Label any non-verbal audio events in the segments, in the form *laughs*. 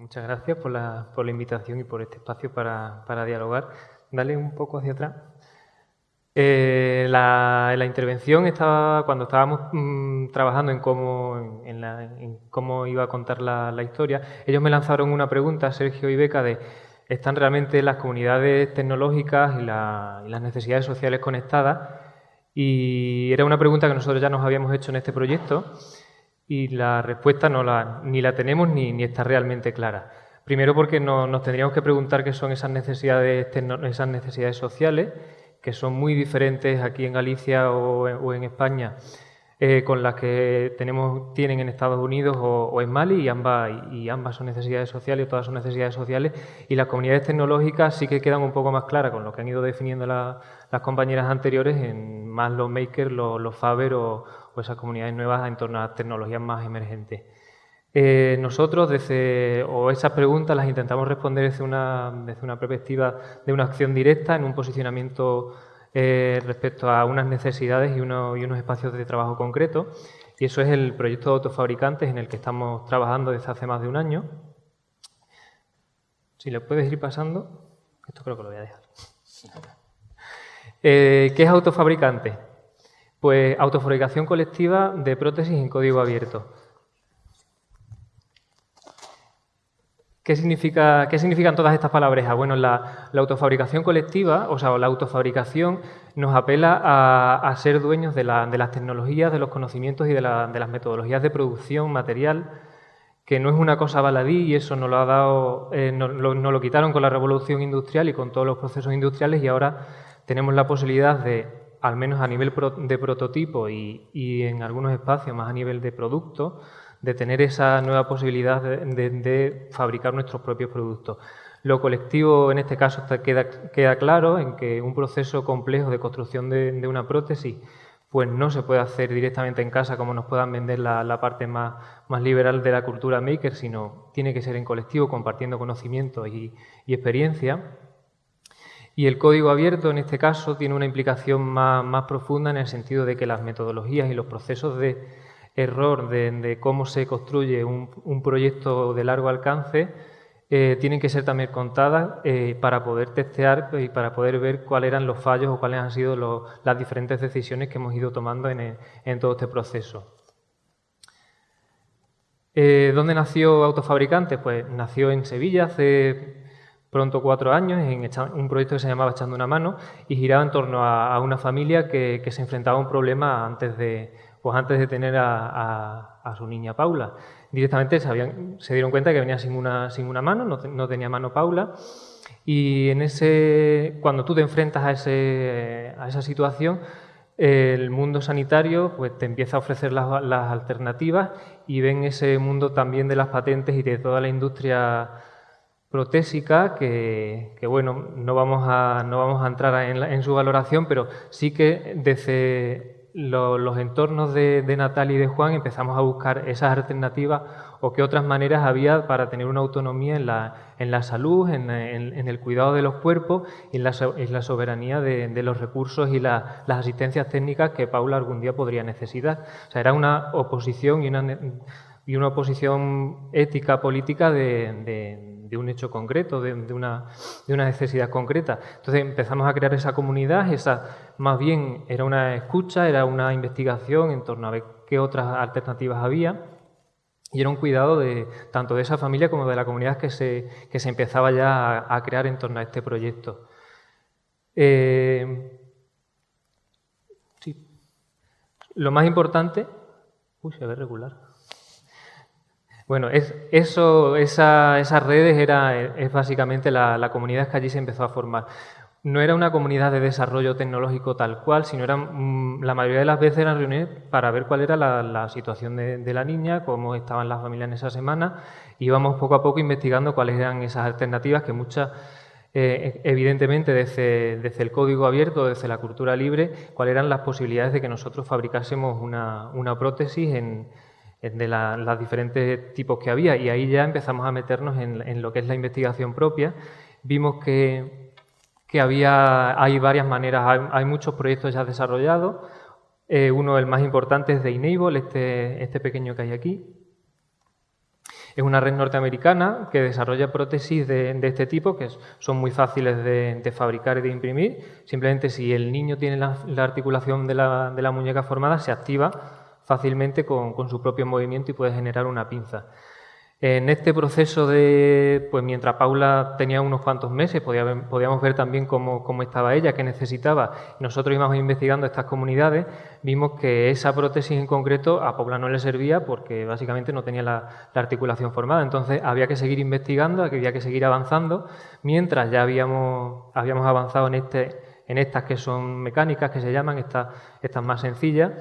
muchas gracias por la, por la, invitación y por este espacio para, para dialogar. Dale un poco hacia atrás. Eh, la, la, intervención estaba cuando estábamos mm, trabajando en cómo, en, la, en cómo, iba a contar la, la, historia. Ellos me lanzaron una pregunta, Sergio y Beca, de ¿están realmente las comunidades tecnológicas y, y las necesidades sociales conectadas? Y era una pregunta que nosotros ya nos habíamos hecho en este proyecto y la respuesta no la, ni la tenemos ni, ni está realmente clara. Primero porque no, nos tendríamos que preguntar qué son esas necesidades, esas necesidades sociales, que son muy diferentes aquí en Galicia o, en España eh, con las que tenemos, tienen en Estados Unidos o, en Mali y ambas, y ambas son necesidades sociales, todas son necesidades sociales y las comunidades tecnológicas sí que quedan un poco más claras con lo que han ido definiendo la, las compañeras anteriores en más los makers, los, los Faber o, o esas comunidades nuevas en torno a tecnologías más emergentes. Eh, nosotros, desde, o esas preguntas las intentamos responder desde una, desde una perspectiva de una acción directa, en un posicionamiento eh, respecto a unas necesidades y, uno, y, unos espacios de trabajo concretos. Y eso es el proyecto de autofabricantes en el que estamos trabajando desde hace más de un año. Si le puedes ir pasando, esto creo que lo voy a dejar. Eh, ¿Qué es autofabricante? Pues autofabricación colectiva de prótesis en código abierto. ¿Qué, significa, ¿Qué, significan todas estas palabras? Bueno, la, autofabricación colectiva, o sea, la autofabricación nos apela a, ser dueños de, la, de, las tecnologías, de los conocimientos y de, la, de, las metodologías de producción material, que no es una cosa baladí y eso nos lo ha dado, eh, nos lo quitaron con la revolución industrial y con todos los procesos industriales y ahora tenemos la posibilidad de al menos a nivel de prototipo y, en algunos espacios más a nivel de producto, de tener esa nueva posibilidad de, fabricar nuestros propios productos. Lo colectivo en este caso queda, claro en que un proceso complejo de construcción de, una prótesis pues no se puede hacer directamente en casa como nos puedan vender la, parte más, liberal de la cultura maker, sino tiene que ser en colectivo, compartiendo conocimiento y, y experiencia. Y el código abierto, en este caso, tiene una implicación más, más, profunda en el sentido de que las metodologías y los procesos de error de, cómo se construye un, un, proyecto de largo alcance eh, tienen que ser también contadas eh, para poder testear y para poder ver cuáles eran los fallos o cuáles han sido las diferentes decisiones que hemos ido tomando en, en todo este proceso. Eh, ¿Dónde nació Autofabricante? Pues nació en Sevilla hace pronto cuatro años en un proyecto que se llamaba Echando una mano y giraba en torno a, una familia que, se enfrentaba a un problema antes de, pues antes de tener a, su niña Paula. Directamente sabían, se dieron cuenta que venía sin una, sin una mano, no, no, tenía mano Paula y en ese, cuando tú te enfrentas a, ese, a esa situación el mundo sanitario pues, te empieza a ofrecer las alternativas y ven ese mundo también de las patentes y de toda la industria protésica que, bueno, no vamos a, no vamos a entrar en, la, en, su valoración, pero sí que desde lo, los entornos de, de Natal y de Juan empezamos a buscar esas alternativas o qué otras maneras había para tener una autonomía en la, en la salud, en, en, el cuidado de los cuerpos y en la, en la soberanía de, los recursos y la, las asistencias técnicas que Paula algún día podría necesitar. O sea, era una oposición y una, y una oposición ética, política de un hecho concreto, de, de, una, de, una, necesidad concreta. Entonces empezamos a crear esa comunidad, esa más bien era una escucha, era una investigación en torno a ver qué otras alternativas había y era un cuidado de tanto de esa familia como de la comunidad que se, que se empezaba ya a, a crear en torno a este proyecto. Eh, sí. Lo más importante... Uy, se ve regular. Bueno, es, eso, esa, esas redes era, es básicamente la, comunidad que allí se empezó a formar. No era una comunidad de desarrollo tecnológico tal cual, sino eran, mm, la mayoría de las veces eran reuniones para ver cuál era la, situación de, de, la niña, cómo estaban las familias en esa semana. Íbamos poco a poco investigando cuáles eran esas alternativas que muchas, eh, evidentemente desde, desde, el código abierto, desde la cultura libre, cuáles eran las posibilidades de que nosotros fabricásemos una, una prótesis en de la, los diferentes tipos que había y ahí ya empezamos a meternos en, en lo que es la investigación propia. Vimos que, que había, hay varias maneras, hay, hay, muchos proyectos ya desarrollados. Eh, uno, el más importante, es de Enable, este, este pequeño que hay aquí. Es una red norteamericana que desarrolla prótesis de, este tipo, que son muy fáciles de, fabricar y de imprimir. Simplemente si el niño tiene la, articulación de la, muñeca formada, se activa fácilmente con su propio movimiento y puede generar una pinza. En este proceso de, pues mientras Paula tenía unos cuantos meses, podíamos ver también cómo, estaba ella, qué necesitaba. Nosotros íbamos investigando estas comunidades, vimos que esa prótesis en concreto a Paula no le servía porque básicamente no tenía la, articulación formada. Entonces había que seguir investigando, había que seguir avanzando, mientras ya habíamos, habíamos avanzado en, este, en estas que son mecánicas, que se llaman, estas más sencillas.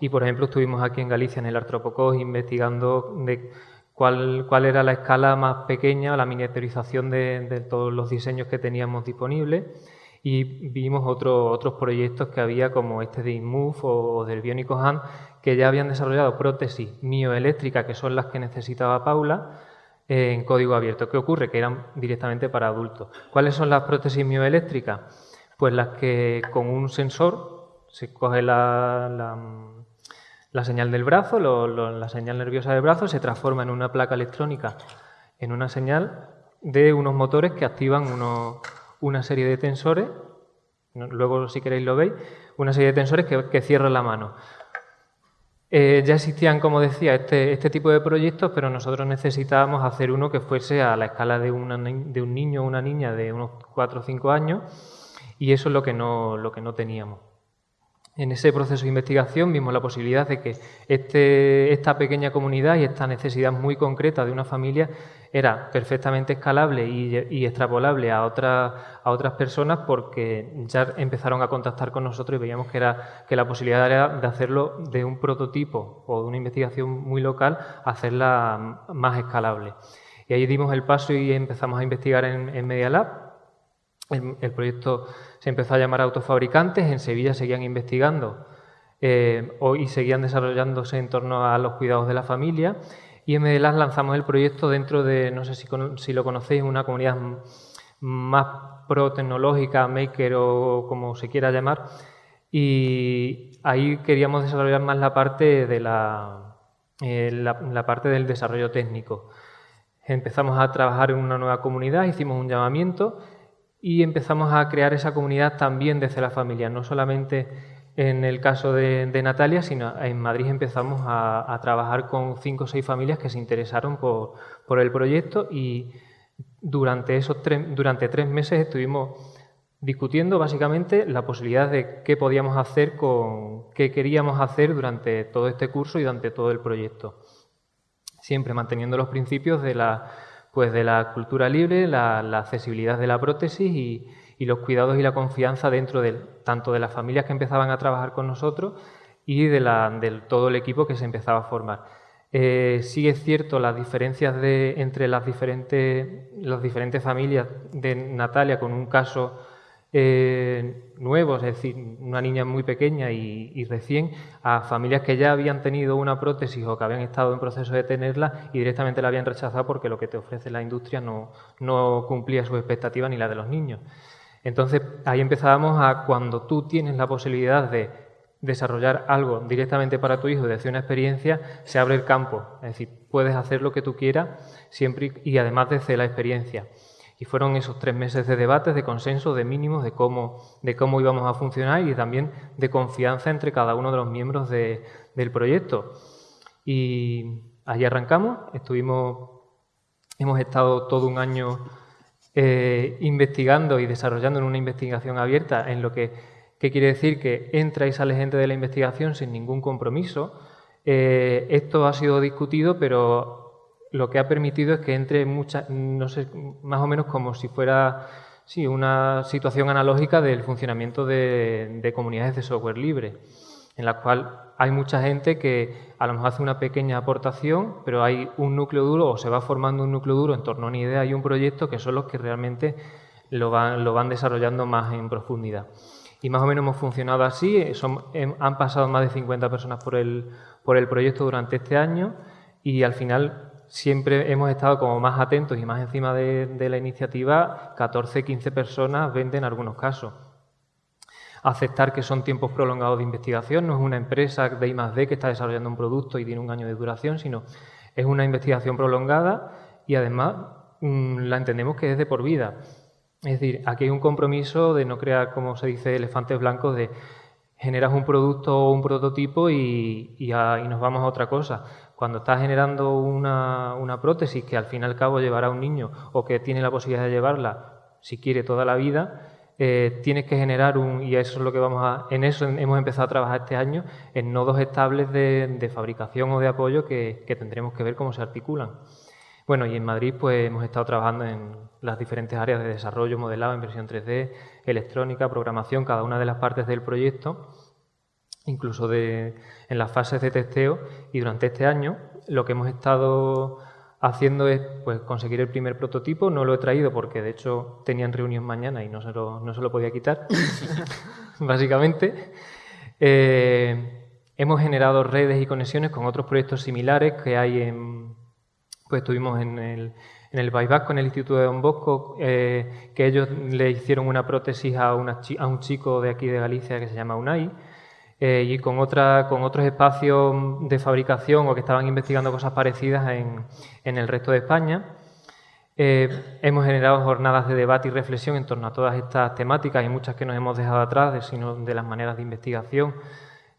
Y, por ejemplo, estuvimos aquí en Galicia, en el Artropocos, investigando de cuál, era la escala más pequeña, la miniaturización de, todos los diseños que teníamos disponibles y vimos otros proyectos que había como este de InMove o, del Bionico Hand que ya habían desarrollado prótesis mioeléctricas que son las que necesitaba Paula en código abierto. ¿Qué ocurre? Que eran directamente para adultos. ¿Cuáles son las prótesis mioeléctricas? Pues las que con un sensor se coge la señal del brazo, la señal nerviosa del brazo, se transforma en una placa electrónica, en una señal de unos motores que activan una serie de tensores, luego si queréis lo veis, una serie de tensores que, cierran la mano. Eh, ya existían, como decía, este, este, tipo de proyectos, pero nosotros necesitábamos hacer uno que fuese a la escala de, de un niño o una niña de unos 4 o 5 años, y eso es lo que no, lo que no teníamos. En ese proceso de investigación vimos la posibilidad de que este, esta pequeña comunidad y esta necesidad muy concreta de una familia era perfectamente escalable y, extrapolable a, a otras personas porque ya empezaron a contactar con nosotros y veíamos que, era, que la posibilidad era de hacerlo de un prototipo o de una investigación muy local, hacerla más escalable. Y ahí dimos el paso y empezamos a investigar en, en Media Lab el, proyecto se empezó a llamar Autofabricantes, en Sevilla seguían investigando eh, y seguían desarrollándose en torno a los cuidados de la familia y en Medelas lanzamos el proyecto dentro de, no sé si, lo conocéis, una comunidad más pro-tecnológica, maker o como se quiera llamar, y ahí queríamos desarrollar más la parte, de la, eh, la parte del desarrollo técnico. Empezamos a trabajar en una nueva comunidad, hicimos un llamamiento y empezamos a crear esa comunidad también desde la familia, no solamente en el caso de, Natalia, sino en Madrid empezamos a, trabajar con cinco o seis familias que se interesaron por, el proyecto y durante, esos durante tres meses estuvimos discutiendo básicamente la posibilidad de qué podíamos hacer con qué queríamos hacer durante todo este curso y durante todo el proyecto. Siempre manteniendo los principios de la pues de la cultura libre, la, accesibilidad de la prótesis y, los cuidados y la confianza dentro de, tanto de las familias que empezaban a trabajar con nosotros y de, todo el equipo que se empezaba a formar. Eh, sí es cierto las diferencias entre las diferentes, las diferentes familias de Natalia con un caso eh, nuevos, es decir, una niña muy pequeña y, recién, a familias que ya habían tenido una prótesis o que habían estado en proceso de tenerla y directamente la habían rechazado porque lo que te ofrece la industria no, cumplía sus expectativas ni la de los niños. Entonces ahí empezábamos a cuando tú tienes la posibilidad de desarrollar algo directamente para tu hijo, de hacer una experiencia, se abre el campo. Es decir, puedes hacer lo que tú quieras siempre y además desde la experiencia. Y fueron esos tres meses de debates, de consenso, de mínimos, de cómo, de cómo íbamos a funcionar y también de confianza entre cada uno de los miembros del proyecto. Y allí arrancamos, estuvimos, hemos estado todo un año eh, investigando y desarrollando en una investigación abierta en lo que, quiere decir que entra y sale gente de la investigación sin ningún compromiso. Eh, esto ha sido discutido, pero lo que ha permitido es que entre muchas, no sé, más o menos como si fuera sí, una situación analógica del funcionamiento de, comunidades de software libre, en la cual hay mucha gente que a lo mejor hace una pequeña aportación, pero hay un núcleo duro o se va formando un núcleo duro en torno a una idea y un proyecto que son los que realmente lo van, lo van desarrollando más en profundidad. Y más o menos hemos funcionado así, son, han pasado más de 50 personas por el, por el proyecto durante este año y al final siempre hemos estado como más atentos y más encima de, la iniciativa, 14, 15 personas venden en algunos casos. Aceptar que son tiempos prolongados de investigación, no es una empresa de I+D que está desarrollando un producto y tiene un año de duración, sino Es una investigación prolongada y además mm, la entendemos que es de por vida. Es decir, aquí hay un compromiso de no crear, como se dice, elefantes blancos, de generas un producto o un prototipo y, nos vamos a otra cosa. Cuando estás generando una, una, prótesis que al fin y al cabo llevará un niño o que tiene la posibilidad de llevarla, si quiere, toda la vida, eh, tienes que generar un, y eso es lo que vamos a, en eso hemos empezado a trabajar este año, en nodos estables de, fabricación o de apoyo que, tendremos que ver cómo se articulan. Bueno, y en Madrid pues hemos estado trabajando en las diferentes áreas de desarrollo, modelado, impresión 3D, electrónica, programación, cada una de las partes del proyecto, incluso de, en las fases de testeo. Y durante este año lo que hemos estado haciendo es pues, conseguir el primer prototipo. No lo he traído porque de hecho tenían reunión mañana y no se lo, no se lo podía quitar, *laughs* básicamente. Eh, hemos generado redes y conexiones con otros proyectos similares que hay en... Pues estuvimos en el, en el con el Instituto de Don Bosco, eh, que ellos le hicieron una prótesis a, a un chico de aquí de Galicia que se llama Unai. Eh, y con, otra, con otros espacios de fabricación o que estaban investigando cosas parecidas en, en el resto de España. Eh, hemos generado jornadas de debate y reflexión en torno a todas estas temáticas y muchas que nos hemos dejado atrás, de, sino de las maneras de investigación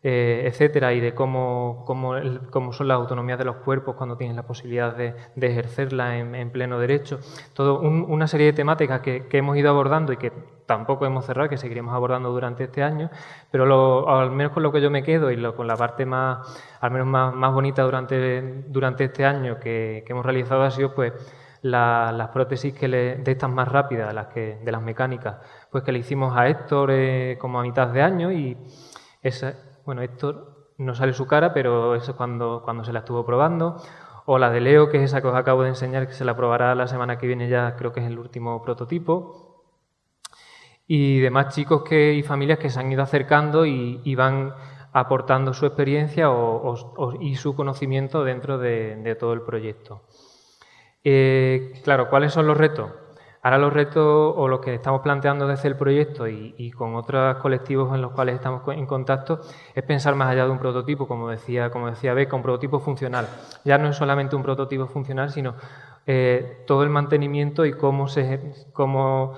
eh, etcétera, y de cómo, cómo, cómo, son las autonomías de los cuerpos cuando tienen la posibilidad de, de ejercerla en, pleno derecho. Todo una serie de temáticas que, que, hemos ido abordando y que tampoco hemos cerrado, que seguiremos abordando durante este año, pero lo, al menos con lo que yo me quedo y lo, con la parte más, al menos más, más bonita durante, durante este año que, que hemos realizado ha sido pues las prótesis que le, de estas más rápidas, las que, de las mecánicas, pues que le hicimos a Héctor eh, como a mitad de año y esa, bueno, Héctor no sale su cara, pero eso es cuando, cuando se la estuvo probando. O la de Leo, que es esa que os acabo de enseñar, que se la probará la semana que viene ya, creo que es el último prototipo. Y demás chicos que, y familias que se han ido acercando y, van aportando su experiencia y su conocimiento dentro de, todo el proyecto. Eh, claro, ¿cuáles son los retos? Ahora los retos o lo que estamos planteando desde el proyecto y, con otros colectivos en los cuales estamos en contacto es pensar más allá de un prototipo, como decía, como decía Beca, un prototipo funcional. Ya no es solamente un prototipo funcional, sino eh, todo el mantenimiento y cómo, se, cómo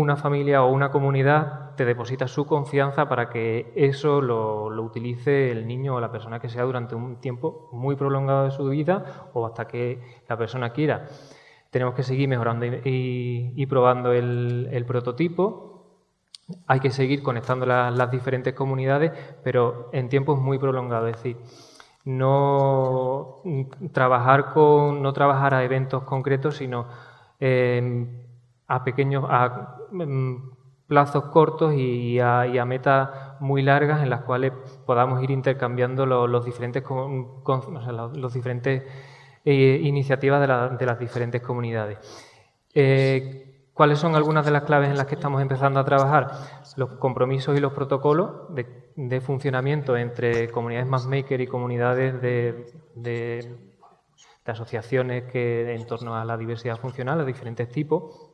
una familia o una comunidad te deposita su confianza para que eso lo, lo, utilice el niño o la persona que sea durante un tiempo muy prolongado de su vida o hasta que la persona quiera tenemos que seguir mejorando y, probando el, prototipo. Hay que seguir conectando las diferentes comunidades, pero en tiempos muy prolongados. Es decir, no trabajar, con, no trabajar a eventos concretos, sino em, a pequeños a, em, plazos cortos y a, metas muy largas en las cuales podamos ir intercambiando los, diferentes, los diferentes eh, iniciativas de, las diferentes comunidades. Eh, ¿Cuáles son algunas de las claves en las que estamos empezando a trabajar? Los compromisos y los protocolos de, funcionamiento entre comunidades maker y comunidades de, de, asociaciones que en torno a la diversidad funcional, de diferentes tipos.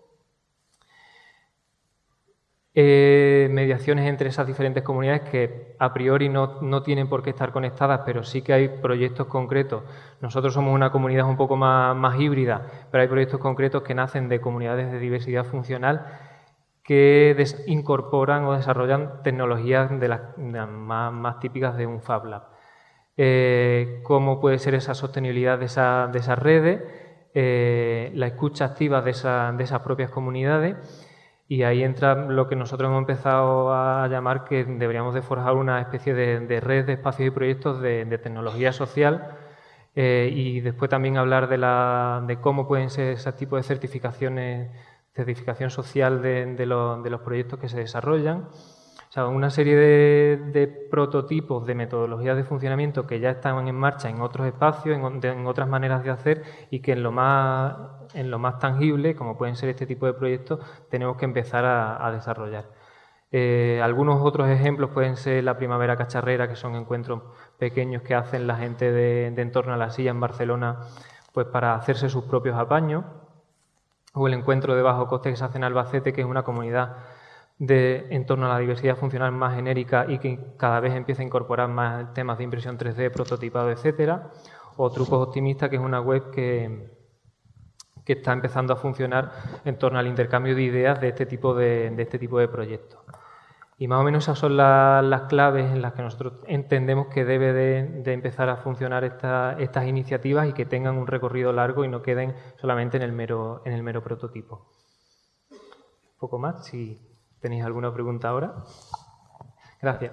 Eh, mediaciones entre esas diferentes comunidades que a priori no, no, tienen por qué estar conectadas, pero sí que hay proyectos concretos. Nosotros somos una comunidad un poco más, más híbrida, pero hay proyectos concretos que nacen de comunidades de diversidad funcional que incorporan o desarrollan tecnologías de las, más, más, típicas de un Fab Lab. Eh, ¿Cómo puede ser esa sostenibilidad de, esa, de esas redes? Eh, la escucha activa de, de esas propias comunidades y ahí entra lo que nosotros hemos empezado a llamar que deberíamos de forjar una especie de, red de espacios y proyectos de, tecnología social eh, y después también hablar de, la, de cómo pueden ser ese tipo de certificaciones, certificación social de, los proyectos que se desarrollan. O sea, una serie de, prototipos de metodologías de funcionamiento que ya están en marcha en otros espacios, en, otras maneras de hacer y que en lo más, en lo más tangible, como pueden ser este tipo de proyectos, tenemos que empezar a, desarrollar. Eh, algunos otros ejemplos pueden ser la Primavera Cacharrera, que son encuentros pequeños que hacen la gente de, de Entorno a la Silla en Barcelona pues para hacerse sus propios apaños, o el encuentro de bajo coste que se hace en Albacete, que es una comunidad de, en torno a la diversidad funcional más genérica y que cada vez empieza a incorporar más temas de impresión 3D, prototipado, etcétera, o Trucos Optimistas, que es una web que, que está empezando a funcionar en torno al intercambio de ideas de este tipo de, este tipo de proyectos. Y más o menos esas son las claves en las que nosotros entendemos que debe de, empezar a funcionar estas iniciativas y que tengan un recorrido largo y no queden solamente en el mero, en el mero prototipo. Un poco más, si tenéis alguna pregunta ahora. Gracias.